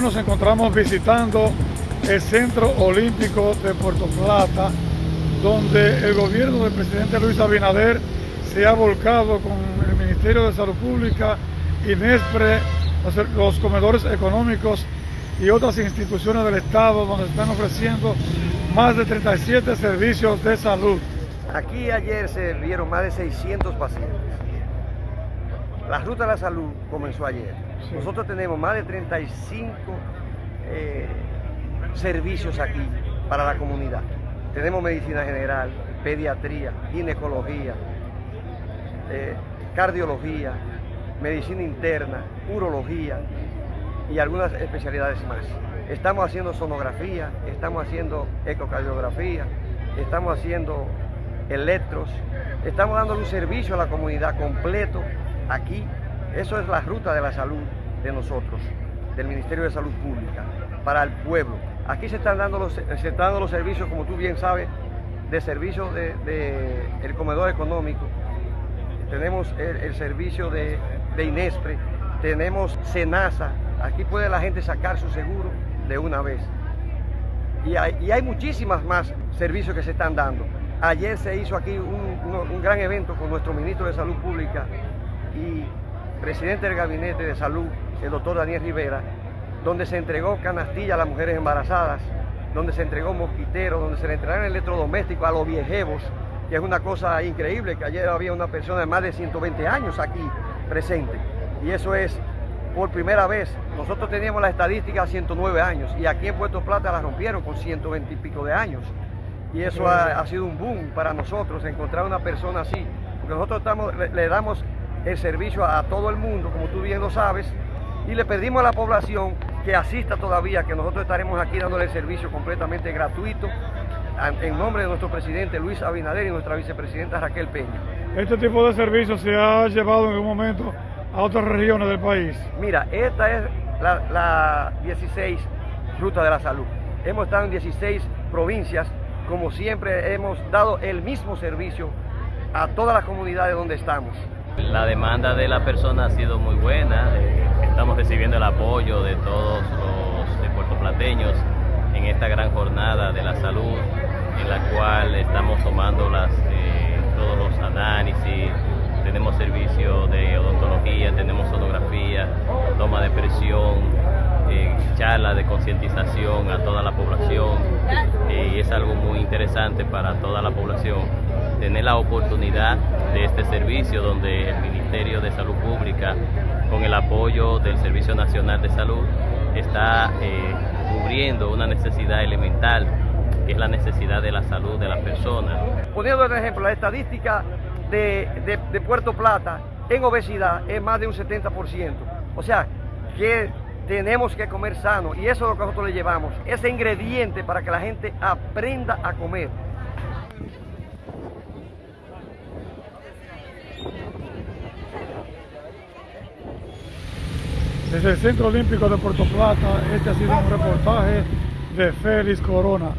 encontramos visitando el Centro Olímpico de Puerto Plata, donde el gobierno del presidente Luis Abinader se ha volcado con el Ministerio de Salud Pública, INESPRE, los comedores económicos y otras instituciones del Estado donde están ofreciendo más de 37 servicios de salud. Aquí ayer se vieron más de 600 pacientes. La Ruta de la Salud comenzó ayer. Nosotros tenemos más de 35 eh, servicios aquí para la comunidad. Tenemos medicina general, pediatría, ginecología, eh, cardiología, medicina interna, urología y algunas especialidades más. Estamos haciendo sonografía, estamos haciendo ecocardiografía, estamos haciendo electros, estamos dando un servicio a la comunidad completo aquí. Eso es la ruta de la salud de nosotros, del Ministerio de Salud Pública, para el pueblo. Aquí se están dando los, se están dando los servicios, como tú bien sabes, de servicios del de, el comedor económico. Tenemos el, servicio de, de, INESPRE, tenemos SENASA. Aquí puede la gente sacar su seguro de una vez. Y hay, y muchísimas más servicios que se están dando. Ayer se hizo aquí un, un gran evento con nuestro ministro de Salud Pública y presidente del Gabinete de Salud, el doctor Daniel Rivera, donde se entregó canastilla a las mujeres embarazadas, donde se entregó mosquiteros, donde se le entregaron electrodomésticos a los viejevos, que es una cosa increíble, que ayer había una persona de más de 120 años aquí presente. Y eso es por primera vez. Nosotros teníamos la estadística a 109 años y aquí en Puerto Plata la rompieron con 120 y pico de años. Y eso ha, sido un boom para nosotros, encontrar una persona así. Porque nosotros le damos el servicio a todo el mundo, como tú bien lo sabes, y le pedimos a la población que asista todavía, que nosotros estaremos aquí dándole el servicio completamente gratuito en nombre de nuestro presidente Luis Abinader y nuestra vicepresidenta Raquel Peña. ¿Este tipo de servicio se ha llevado en un momento a otras regiones del país? Mira, esta es la, la 16 Ruta de la Salud. Hemos estado en 16 provincias, como siempre hemos dado el mismo servicio a todas las comunidades donde estamos. La demanda de la persona ha sido muy buena, eh, estamos recibiendo el apoyo de todos los puertoplateños en esta gran jornada de la salud, en la cual estamos tomando las, eh, todos los análisis, tenemos servicio de odontología, tenemos sonografía, toma de presión, eh, charla de concientización a toda la población y es algo muy interesante para toda la población tener la oportunidad de este servicio donde el Ministerio de Salud Pública, con el apoyo del Servicio Nacional de Salud, está eh, cubriendo una necesidad elemental, que es la necesidad de la salud de las personas. Poniendo un ejemplo, la estadística de, de, de Puerto Plata en obesidad es más de un 70%. O sea, que tenemos que comer sano y eso es lo que nosotros le llevamos, ese ingrediente para que la gente aprenda a comer. Desde el Centro Olímpico de Puerto Plata, este ha sido un reportaje de Félix Corona.